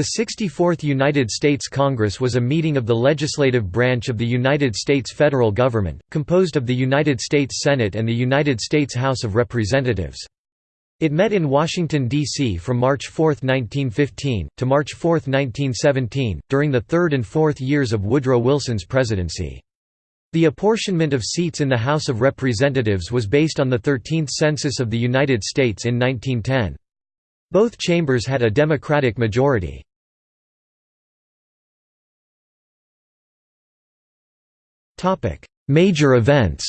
The 64th United States Congress was a meeting of the legislative branch of the United States federal government, composed of the United States Senate and the United States House of Representatives. It met in Washington, D.C. from March 4, 1915, to March 4, 1917, during the third and fourth years of Woodrow Wilson's presidency. The apportionment of seats in the House of Representatives was based on the 13th Census of the United States in 1910. Both chambers had a Democratic majority. Major events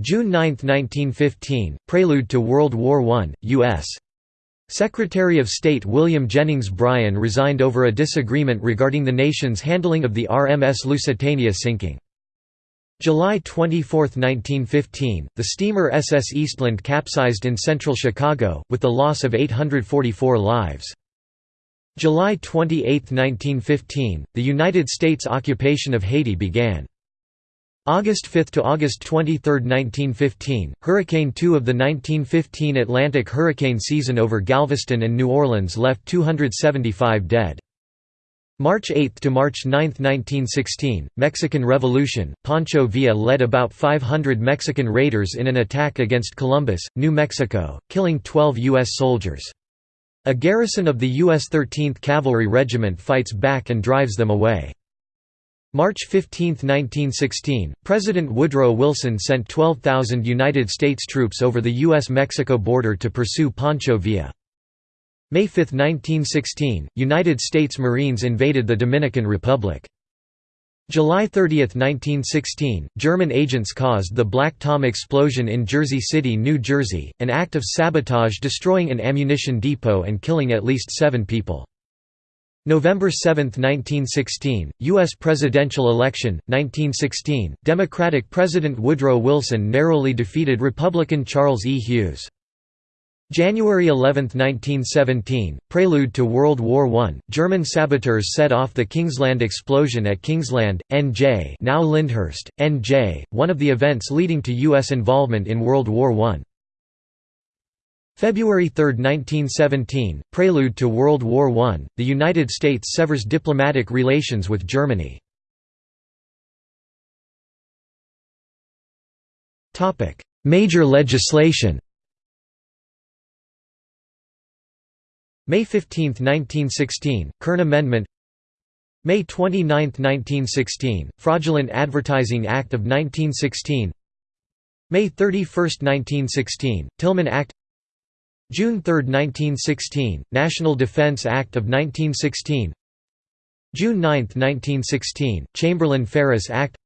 June 9, 1915, prelude to World War I, U.S. Secretary of State William Jennings Bryan resigned over a disagreement regarding the nation's handling of the RMS Lusitania sinking. July 24, 1915, the steamer SS Eastland capsized in central Chicago, with the loss of 844 lives. July 28, 1915, the United States occupation of Haiti began. August 5 to August 23, 1915, Hurricane 2 of the 1915 Atlantic hurricane season over Galveston and New Orleans left 275 dead. March 8 to March 9, 1916, Mexican Revolution. Pancho Villa led about 500 Mexican raiders in an attack against Columbus, New Mexico, killing 12 U.S. soldiers. A garrison of the U.S. 13th Cavalry Regiment fights back and drives them away. March 15, 1916, President Woodrow Wilson sent 12,000 United States troops over the U.S.-Mexico border to pursue Pancho Villa. May 5, 1916, United States Marines invaded the Dominican Republic. July 30, 1916, German agents caused the Black Tom explosion in Jersey City, New Jersey, an act of sabotage destroying an ammunition depot and killing at least seven people. November 7, 1916, U.S. presidential election, 1916, Democratic President Woodrow Wilson narrowly defeated Republican Charles E. Hughes. January 11, 1917, prelude to World War I, German saboteurs set off the Kingsland explosion at Kingsland, N.J. now Lyndhurst, N.J., one of the events leading to U.S. involvement in World War I. February 3, 1917, prelude to World War I, the United States severs diplomatic relations with Germany. Major legislation May 15, 1916, Kern Amendment. May 29, 1916, Fraudulent Advertising Act of 1916 May 31, 1916, Tillman Act. June 3, 1916, National Defense Act of 1916 June 9, 1916, Chamberlain-Ferris Act.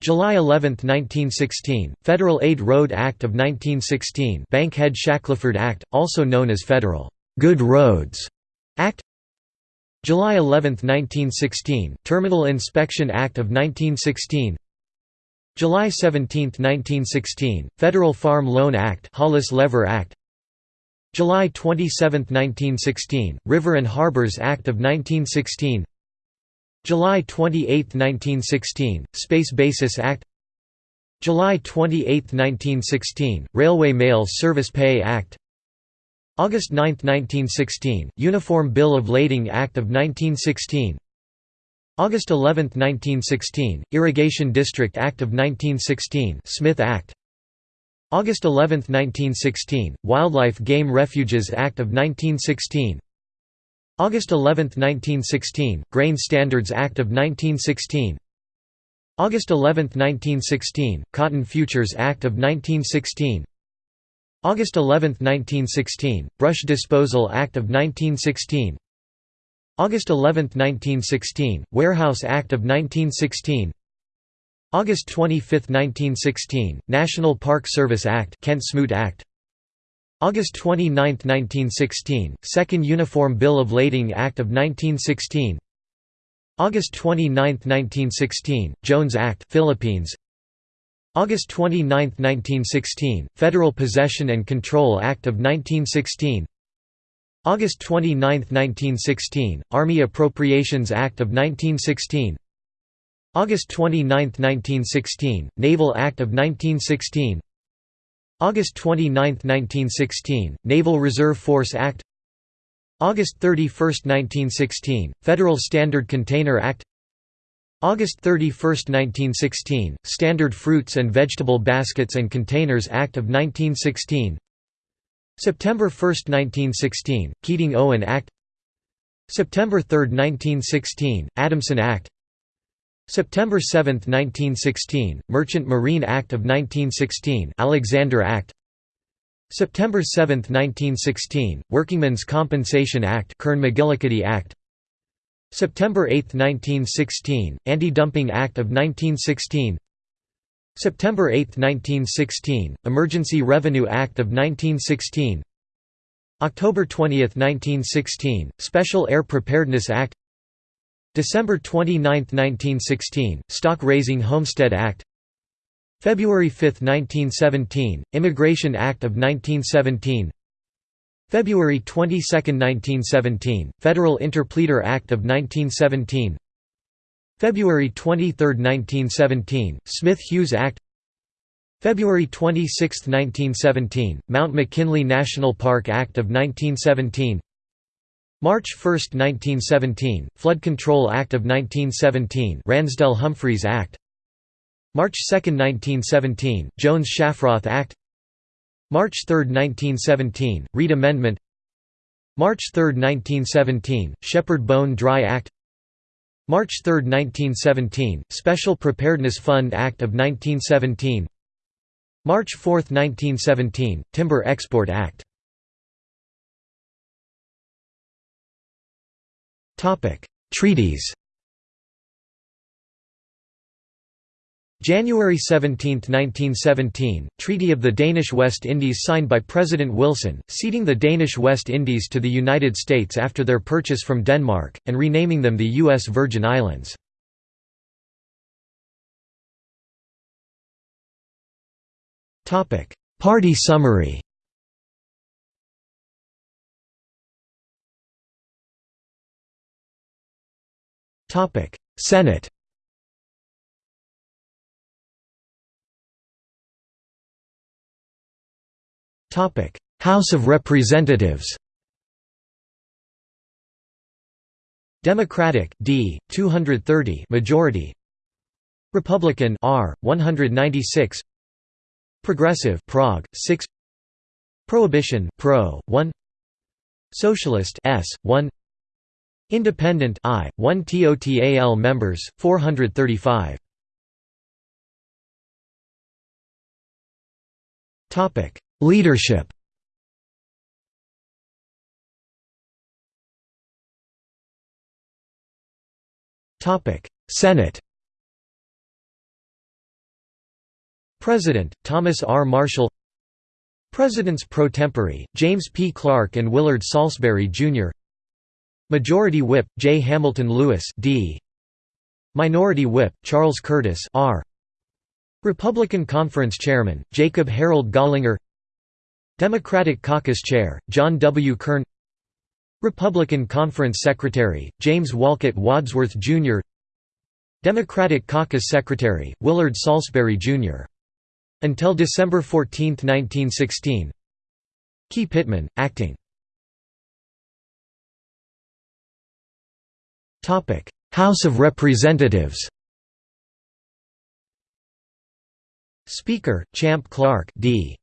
July 11, 1916, Federal Aid Road Act of 1916 Bankhead-Shackelford Act, also known as Federal Good Roads Act July 11, 1916, Terminal Inspection Act of 1916 July 17, 1916, Federal Farm Loan Act Hollis-Lever Act July 27, 1916, River and Harbors Act of 1916 July 28, 1916, Space Basis Act July 28, 1916, Railway Mail Service Pay Act August 9, 1916, Uniform Bill of Lading Act of 1916 August 11, 1916, Irrigation District Act of 1916 Smith Act. August 11, 1916, Wildlife Game Refuges Act of 1916 August 11, 1916, Grain Standards Act of 1916 August 11, 1916, Cotton Futures Act of 1916 August 11, 1916, Brush Disposal Act of 1916 August 11, 1916, Warehouse Act of 1916 August 25, 1916, National Park Service Act Kent-Smoot Act. August 29, 1916, Second Uniform Bill of Lading Act of 1916 August 29, 1916, Jones Act Philippines August 29, 1916, Federal Possession and Control Act of 1916 August 29, 1916, Army Appropriations Act of 1916 August 29, 1916, Naval Act of 1916 August 29, 1916, Naval Reserve Force Act. August 31, 1916, Federal Standard Container Act August 31, 1916, Standard Fruits and Vegetable Baskets and Containers Act of 1916 September 1, 1916, Keating-Owen Act. September 3, 1916, Adamson Act. September 7, 1916, Merchant Marine Act of 1916 Alexander Act. September 7, 1916, Workingmen's Compensation Act Kern-McGillicuddy Act September 8, 1916, Anti-Dumping Act of 1916 September 8, 1916, Emergency Revenue Act of 1916 October 20, 1916, Special Air Preparedness Act. December 29, 1916, Stock Raising Homestead Act. February 5, 1917, Immigration Act of 1917 February 22, 1917, Federal Interpleader Act of 1917 February 23, 1917, Smith-Hughes Act. February 26, 1917, Mount McKinley National Park Act of 1917 March 1, 1917, Flood Control Act of 1917 Ransdell-Humphreys Act. March 2, 1917, Jones-Shafroth Act March 3, 1917, Reed Amendment. March 3, 1917, Sheppard-Bone Dry Act. March 3, 1917, Special Preparedness Fund Act of 1917 March 4, 1917, Timber Export Act. Treaties January 17, 1917, Treaty of the Danish West Indies signed by President Wilson, ceding the Danish West Indies to the United States after their purchase from Denmark, and renaming them the U.S. Virgin Islands. Party summary Senate House of Representatives Democratic D 230 majority. Republican R 196 Progressive Prog 6 Prohibition Pro 1 Socialist S 1 Independent I, 1 TOTAL members, 435 Leadership Senate President, Thomas R. Marshall Presidents pro tempore, James P. Clarke and Willard Saulsbury, Jr. Majority Whip, J. Hamilton Lewis D. Minority Whip, Charles Curtis R. Republican Conference Chairman, Jacob Harold Gallinger Democratic Caucus Chair, John W. Kern Republican Conference Secretary, James Wolcott Wadsworth, Jr. Democratic Caucus Secretary, Willard Saulsbury, Jr. Until December 14, 1916 Key Pittman, acting House of Representatives Speaker, Champ Clark D.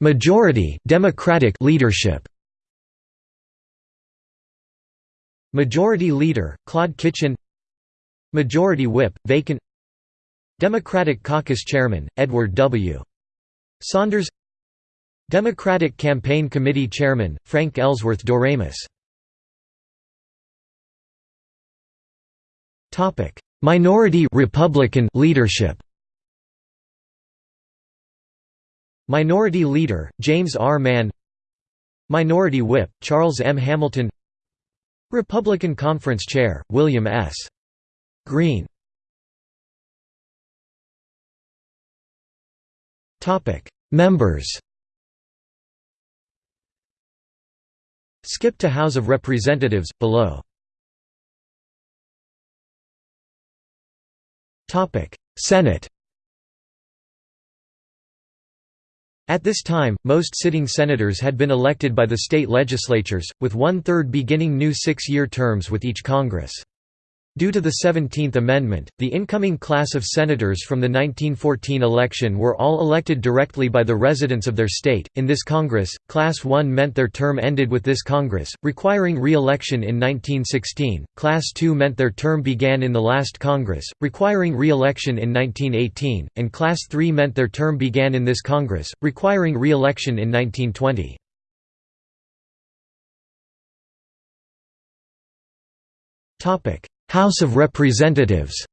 Majority Democratic leadership. Majority Leader, Claude Kitchin Majority Whip, vacant. Democratic Caucus Chairman, Edward W. Saunders. Democratic Campaign Committee Chairman, Frank Ellsworth Doremus. Topic: Minority Republican leadership Minority Leader, James R. Mann. Minority Whip, Charles M. Hamilton. Republican Conference Chair, William S. Greene. Members. Skip to House of Representatives, below. Senate At this time, most sitting senators had been elected by the state legislatures, with one-third beginning new six-year terms with each Congress. Due to the Seventeenth Amendment, the incoming class of senators from the 1914 election were all elected directly by the residents of their state. In this Congress, Class 1 meant their term ended with this Congress, requiring re election in 1916, Class 2 meant their term began in the last Congress, requiring re election in 1918, and Class 3 meant their term began in this Congress, requiring re election in 1920. Topic House of Representatives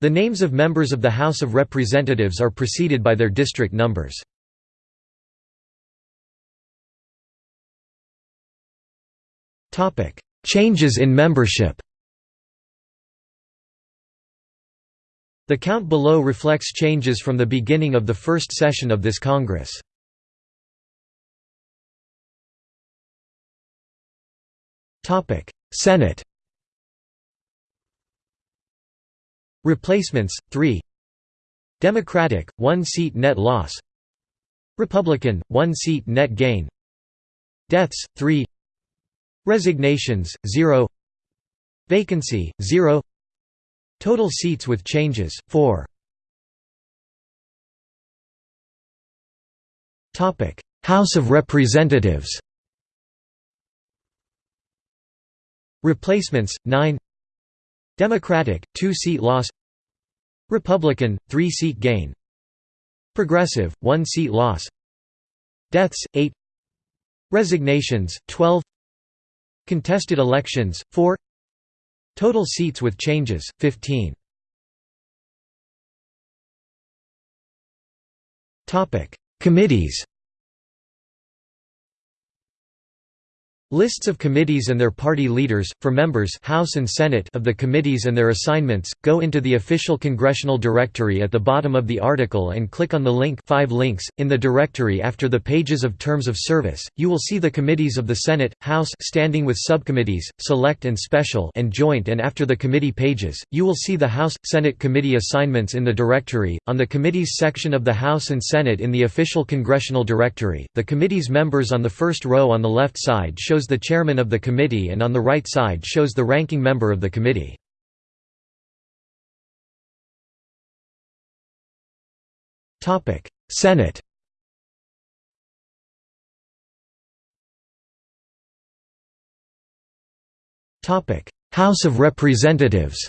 The names of members of the House of Representatives are preceded by their district numbers. Changes in membership The count below reflects changes from the beginning of the first session of this Congress. Senate Replacements 3 Democratic 1 seat net loss. Republican 1 seat net gain. Deaths 3 Resignations 0 Vacancy 0 Total seats with changes 4 Topic. House of Representatives Replacements 9 Democratic 2 seat loss. Republican 3 seat gain. Progressive 1 seat loss. Deaths 8 Resignations 12 Contested elections 4 Total seats with changes 15 Topic. Committees Lists of committees and their party leaders, for members House and Senate of the committees and their assignments, go into the official congressional directory at the bottom of the article and click on the link 5 links. .In the directory after the pages of terms of service, you will see the committees of the Senate, House standing with subcommittees, select and special and joint and after the committee pages, you will see the House, Senate committee assignments in the directory. On the committees section of the House and Senate in the official congressional directory, the committee's members on the first row on the left side show shows the chairman of the committee and on the right side shows the ranking member of the committee. Senate House of Representatives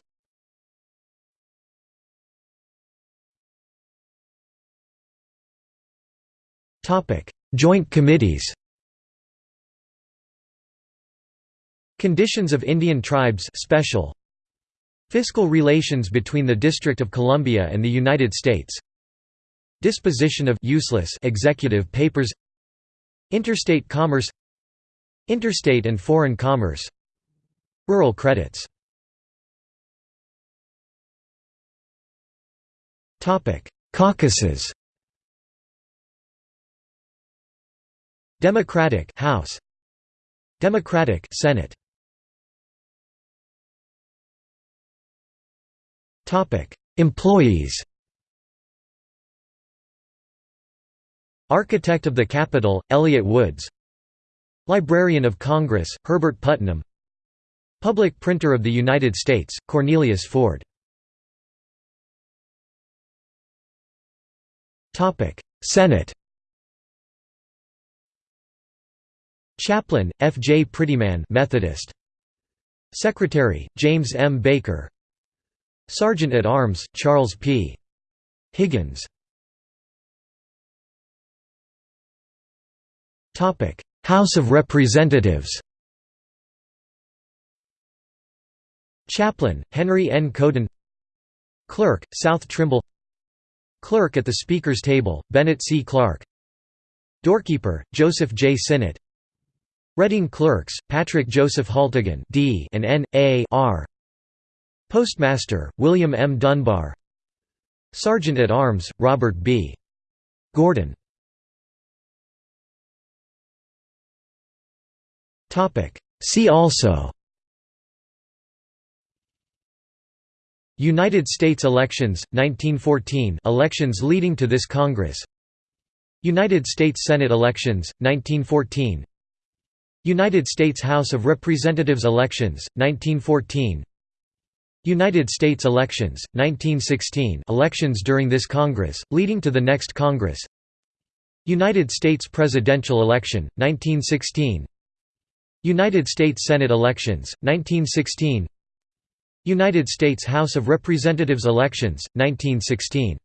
Joint committees Conditions of Indian Tribes special. Fiscal relations between the District of Columbia and the United States. Disposition of useless executive papers. Interstate commerce. Interstate and foreign commerce. Rural credits. Caucuses. Democratic House. Democratic Senate Employees Architect of the Capitol, Elliott Woods Librarian of Congress, Herbert Putnam Public Printer of the United States, Cornelius Ford Senate Chaplain, F. J. Prettyman Methodist. Secretary, James M. Baker Sergeant at Arms, Charles P. Higgins House of Representatives Chaplain, Henry N. Couden Clerk, South Trimble Clerk at the Speaker's Table, Bennett C. Clark Doorkeeper, Joseph J. Sinnott Reading Clerks, Patrick Joseph Haltigan D and N. A. R. Postmaster, William M. Dunbar. Sergeant at Arms, Robert B. Gordon. See also United States elections, 1914 elections leading to this Congress. United States Senate elections, 1914 United States House of Representatives elections, 1914 United States elections, 1916 elections during this Congress, leading to the next Congress. United States presidential election, 1916 United States Senate elections, 1916 United States House of Representatives elections, 1916